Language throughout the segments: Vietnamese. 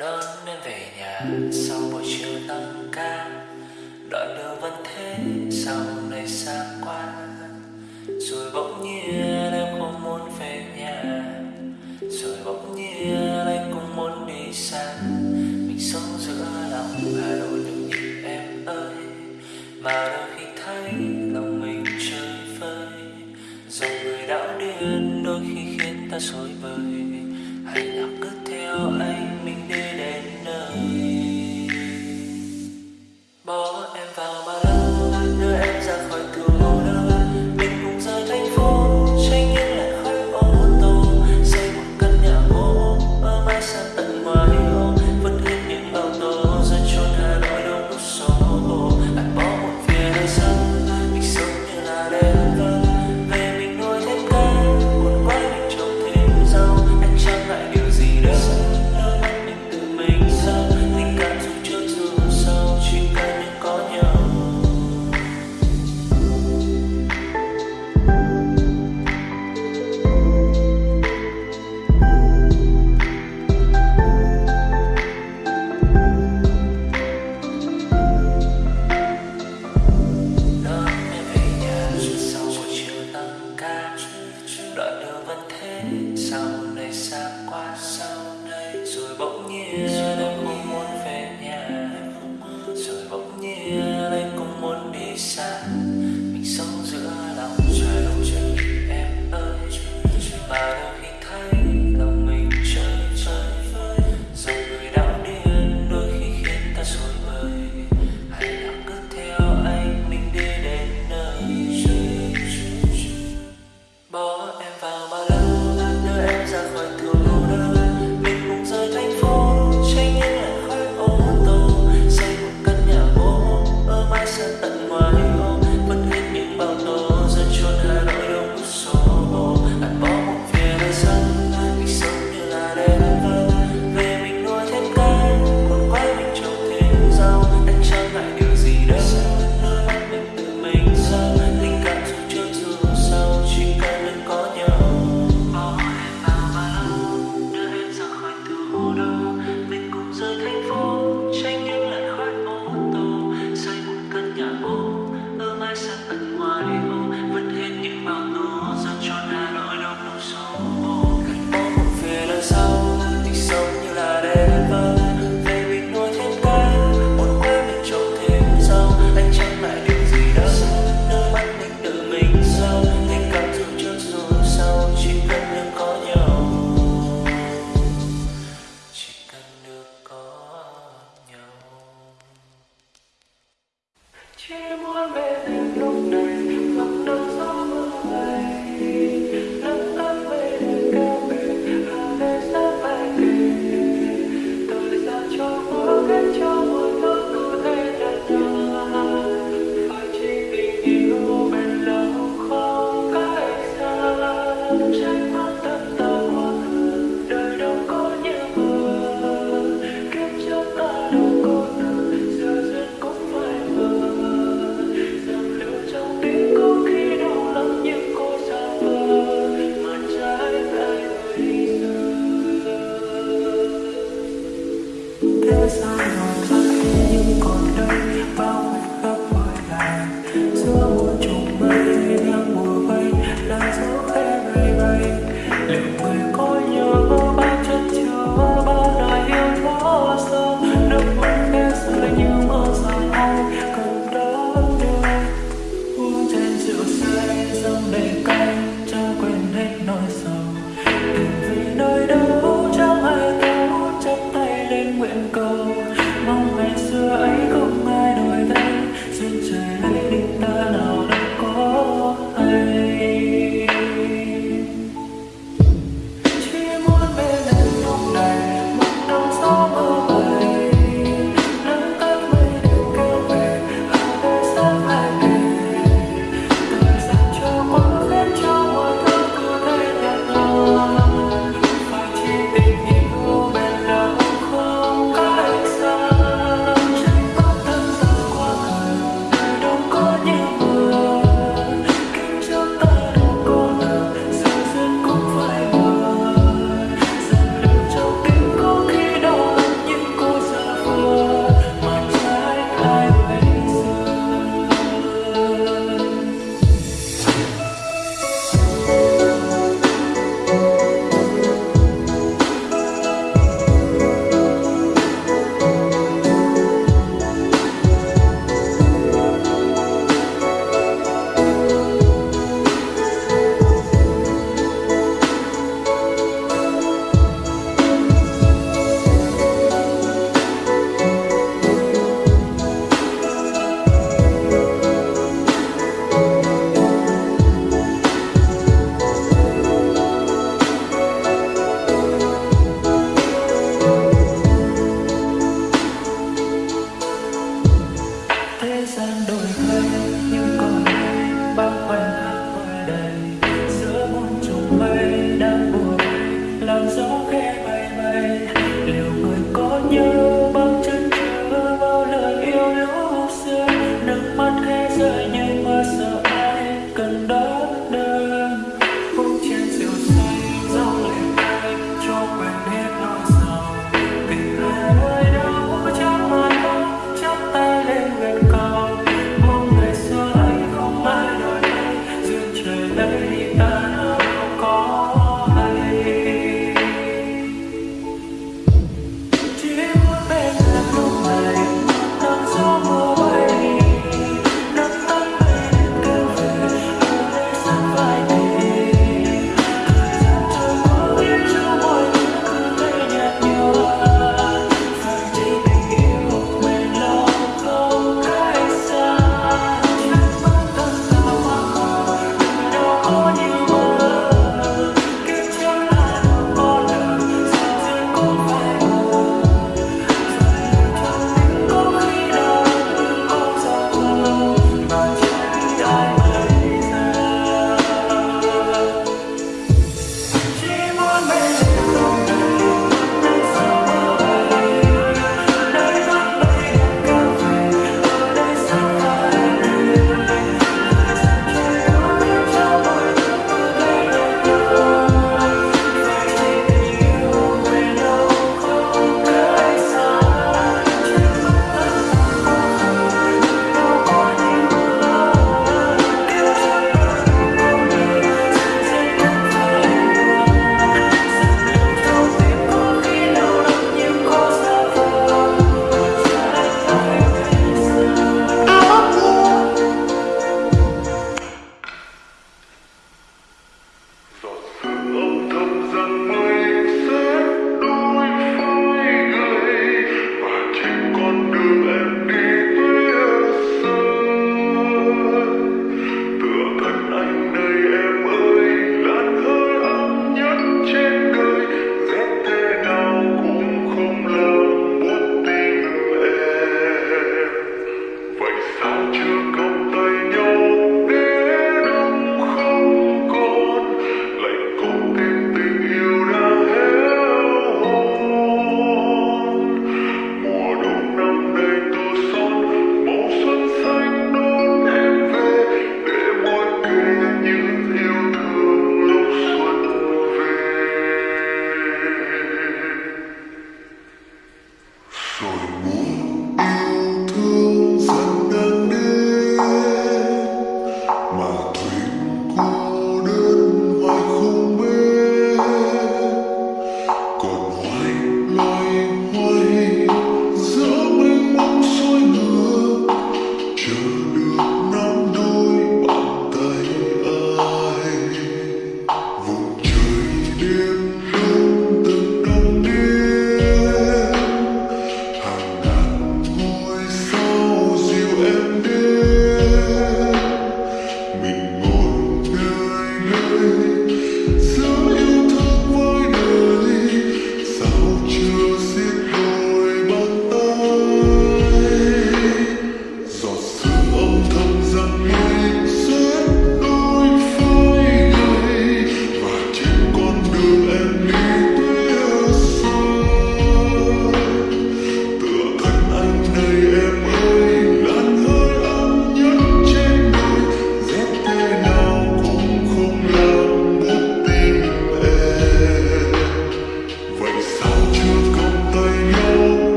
đón em về nhà sau buổi chiều tăng ca đoạn đường vẫn thế, sau này xa qua rồi bỗng nhiên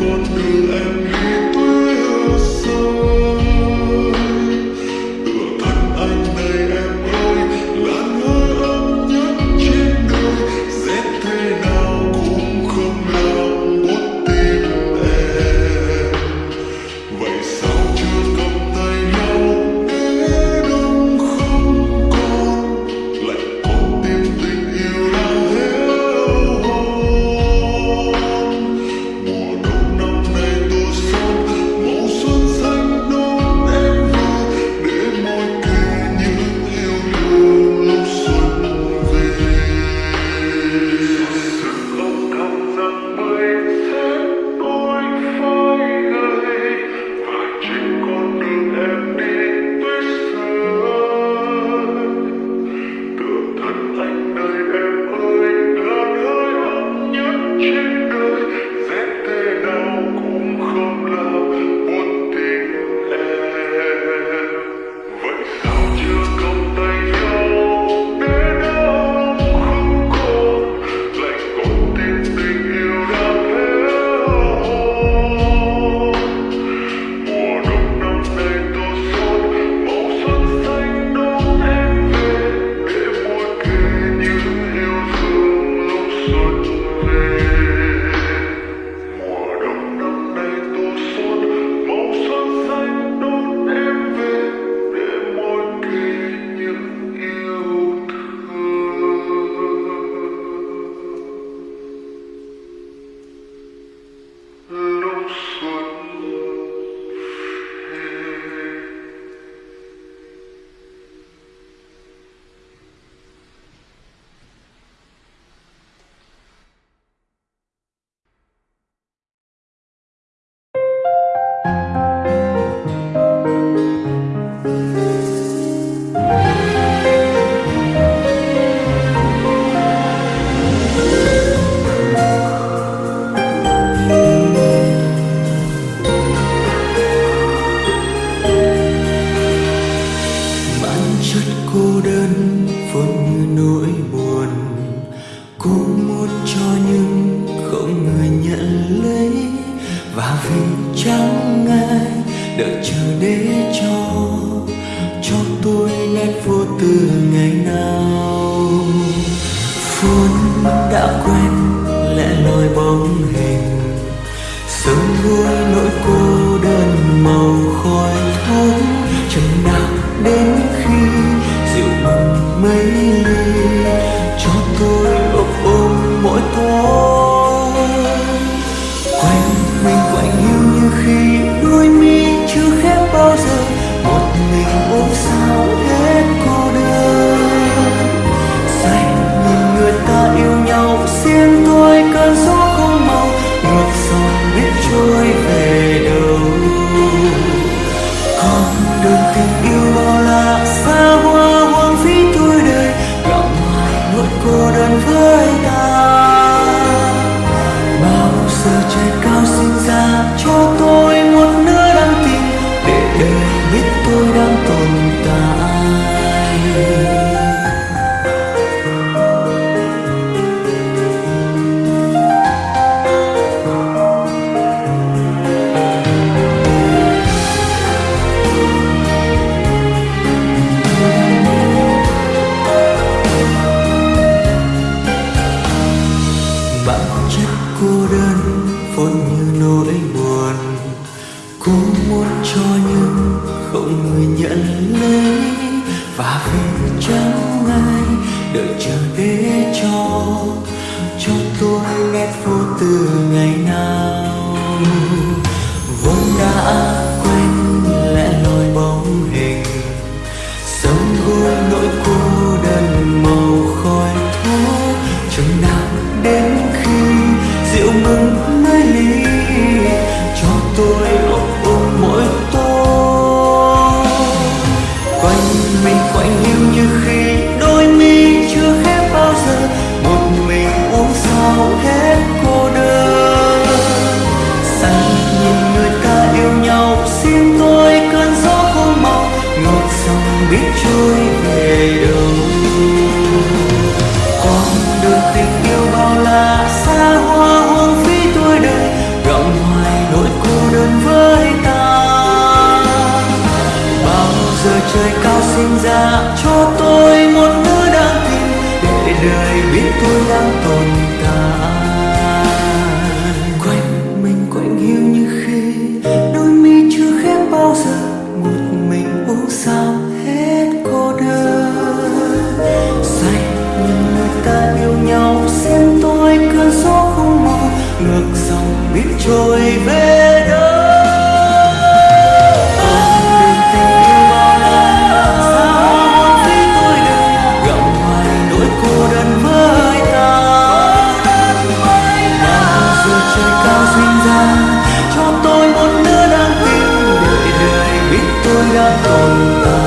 God will end. Mm. và vì chẳng ai đợi chờ để cho cho tôi nét vô tư ngày nào? Phút đã quen, lẽ loi bóng hình, sớm vui nỗi cô đơn màu khói thuốc, chẳng nào đến khi dịu mừng mấy ly giờ trời cao sinh ra cho tôi. cho nhưng không người nhận lấy và vì chẳng ai đợi chờ để cho cho tôi nét vô tư ngày nào. Vốn đã quên lẽ 让动。